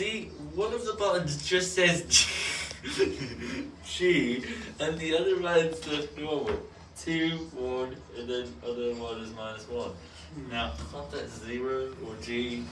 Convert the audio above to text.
See, one of the buttons just says G, and the other one's just normal. Two, one, and then other one is minus one. Hmm. Now, it's not that zero or G